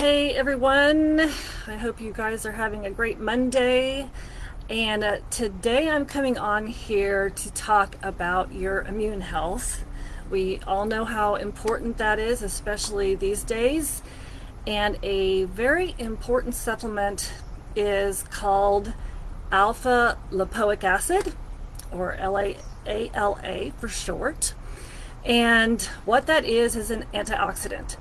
Hey everyone, I hope you guys are having a great Monday. And uh, today I'm coming on here to talk about your immune health. We all know how important that is, especially these days. And a very important supplement is called alpha lipoic acid, or LAALA for short. And what that is is an antioxidant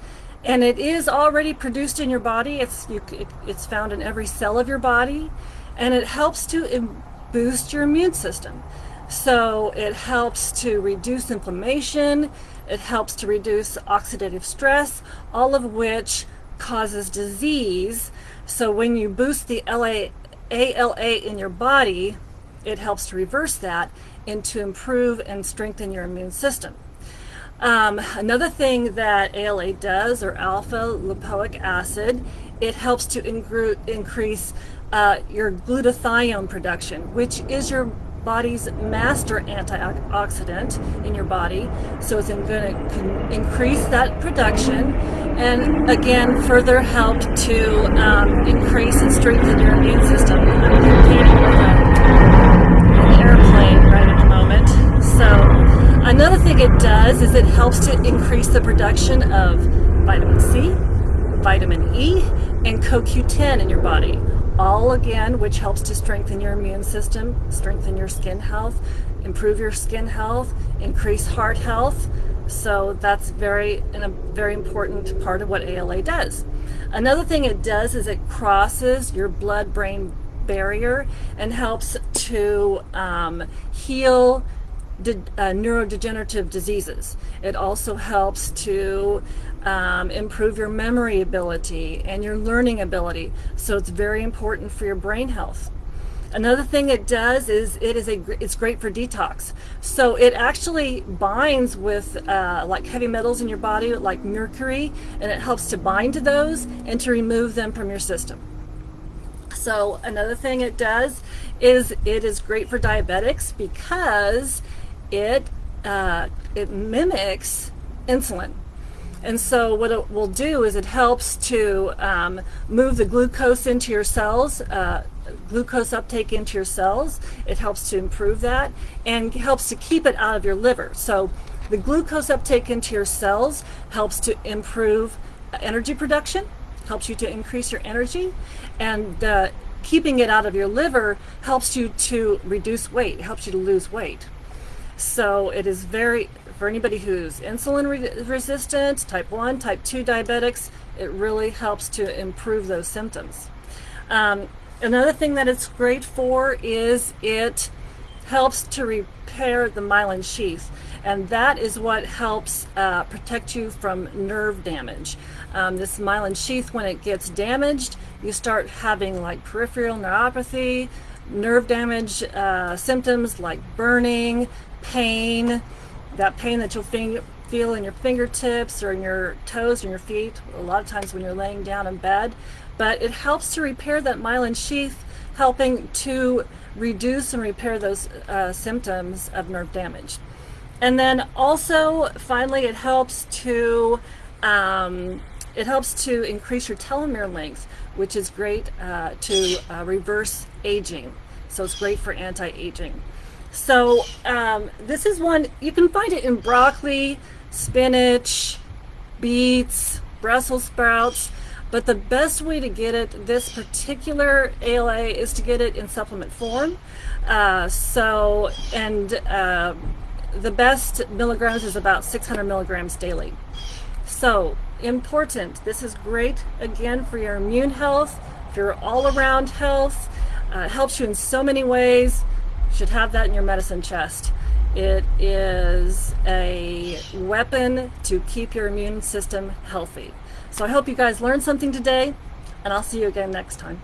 and it is already produced in your body. It's you, it, it's found in every cell of your body, and it helps to boost your immune system. So it helps to reduce inflammation. It helps to reduce oxidative stress, all of which causes disease. So when you boost the LA, ALA in your body, it helps to reverse that and to improve and strengthen your immune system. Um, another thing that ALA does, or alpha lipoic acid, it helps to increase uh, your glutathione production, which is your body's master antioxidant in your body. So it's going to increase that production and again further help to um, increase is it helps to increase the production of vitamin C, vitamin E, and CoQ10 in your body. All again, which helps to strengthen your immune system, strengthen your skin health, improve your skin health, increase heart health. So that's very, a very important part of what ALA does. Another thing it does is it crosses your blood-brain barrier and helps to um, heal de uh, neurodegenerative diseases. It also helps to um, improve your memory ability and your learning ability. So it's very important for your brain health. Another thing it does is it is a it's great for detox. So it actually binds with uh, like heavy metals in your body, like mercury, and it helps to bind to those and to remove them from your system. So another thing it does is it is great for diabetics because it uh, it mimics insulin. And so what it will do is it helps to um, move the glucose into your cells, uh, glucose uptake into your cells. It helps to improve that and helps to keep it out of your liver. So the glucose uptake into your cells helps to improve energy production, helps you to increase your energy, and uh, keeping it out of your liver helps you to reduce weight, helps you to lose weight. So it is very, for anybody who's insulin re resistant, type 1, type 2 diabetics, it really helps to improve those symptoms. Um, another thing that it's great for is it helps to repair the myelin sheath and that is what helps uh, protect you from nerve damage. Um, this myelin sheath, when it gets damaged, you start having like peripheral neuropathy, nerve damage uh, symptoms like burning, pain, that pain that you'll feel in your fingertips or in your toes and your feet, a lot of times when you're laying down in bed. But it helps to repair that myelin sheath, helping to reduce and repair those uh, symptoms of nerve damage. And then also, finally, it helps to um, it helps to increase your telomere length, which is great uh, to uh, reverse aging. So it's great for anti-aging. So um, this is one, you can find it in broccoli, spinach, beets, Brussels sprouts, but the best way to get it, this particular ALA, is to get it in supplement form. Uh, so, and uh, the best milligrams is about 600 milligrams daily. So, important, this is great, again, for your immune health, for your all-around health, uh, helps you in so many ways should have that in your medicine chest. It is a weapon to keep your immune system healthy. So I hope you guys learned something today, and I'll see you again next time.